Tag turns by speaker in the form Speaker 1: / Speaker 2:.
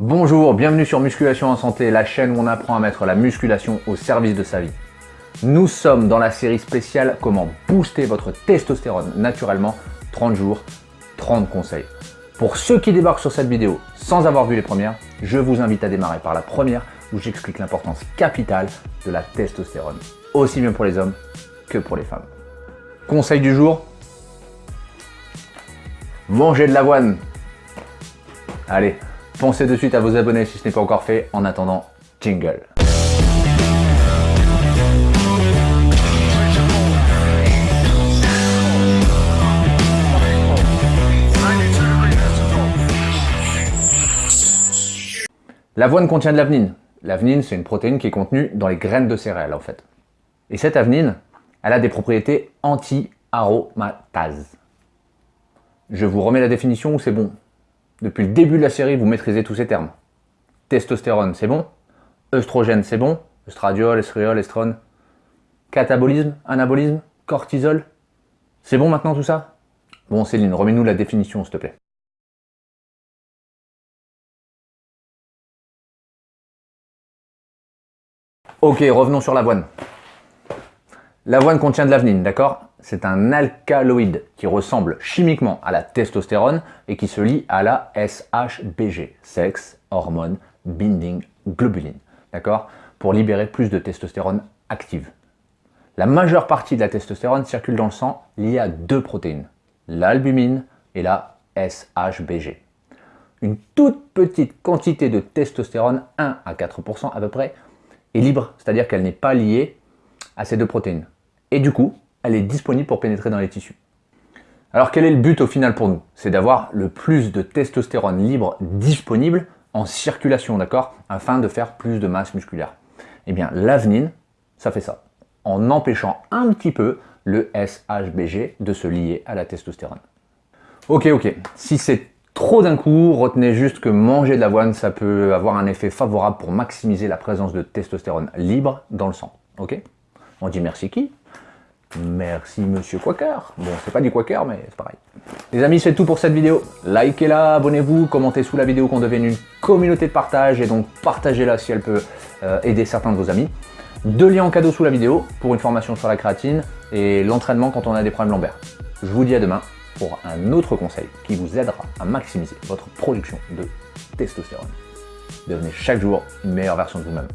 Speaker 1: Bonjour, bienvenue sur Musculation en Santé, la chaîne où on apprend à mettre la musculation au service de sa vie. Nous sommes dans la série spéciale Comment booster votre testostérone naturellement, 30 jours, 30 conseils. Pour ceux qui débarquent sur cette vidéo sans avoir vu les premières, je vous invite à démarrer par la première où j'explique l'importance capitale de la testostérone, aussi bien pour les hommes que pour les femmes. Conseil du jour, mangez de l'avoine. Allez, Pensez de suite à vous abonner si ce n'est pas encore fait. En attendant, jingle. L'avoine contient de l'avenine. L'avenine, c'est une protéine qui est contenue dans les graines de céréales, en fait. Et cette avenine, elle a des propriétés anti-aromatase. Je vous remets la définition ou c'est bon? Depuis le début de la série, vous maîtrisez tous ces termes. Testostérone, c'est bon. Œstrogène, c'est bon. Estradiol, estriol, estrone. Catabolisme, anabolisme, cortisol. C'est bon maintenant tout ça? Bon Céline, remets-nous la définition s'il te plaît. Ok, revenons sur l'avoine. L'avoine contient de l'avenine, d'accord? C'est un alcaloïde qui ressemble chimiquement à la testostérone et qui se lie à la SHBG, Sex Hormone Binding Globulin, d'accord? Pour libérer plus de testostérone active. La majeure partie de la testostérone circule dans le sang liée à deux protéines, l'albumine et la SHBG. Une toute petite quantité de testostérone, 1 à 4% à peu près, est libre, c'est-à-dire qu'elle n'est pas liée à ces deux protéines. Et du coup, elle est disponible pour pénétrer dans les tissus. Alors quel est le but au final pour nous? C'est d'avoir le plus de testostérone libre disponible en circulation, d'accord? Afin de faire plus de masse musculaire. Eh bien, l'avenine, ça fait ça, en empêchant un petit peu le SHBG de se lier à la testostérone. Ok, ok, si c'est trop d'un coup, retenez juste que manger de l'avoine, ça peut avoir un effet favorable pour maximiser la présence de testostérone libre dans le sang. Ok? On dit merci qui? Merci Monsieur Quaker. Bon, c'est pas du Quaker, mais c'est pareil. Les amis, c'est tout pour cette vidéo. Likez-la, abonnez-vous, commentez sous la vidéo qu'on devienne une communauté de partage et donc partagez-la si elle peut euh, aider certains de vos amis. Deux liens en cadeau sous la vidéo pour une formation sur la créatine et l'entraînement quand on a des problèmes lombaires. Je vous dis à demain pour un autre conseil qui vous aidera à maximiser votre production de testostérone. Devenez chaque jour une meilleure version de vous-même.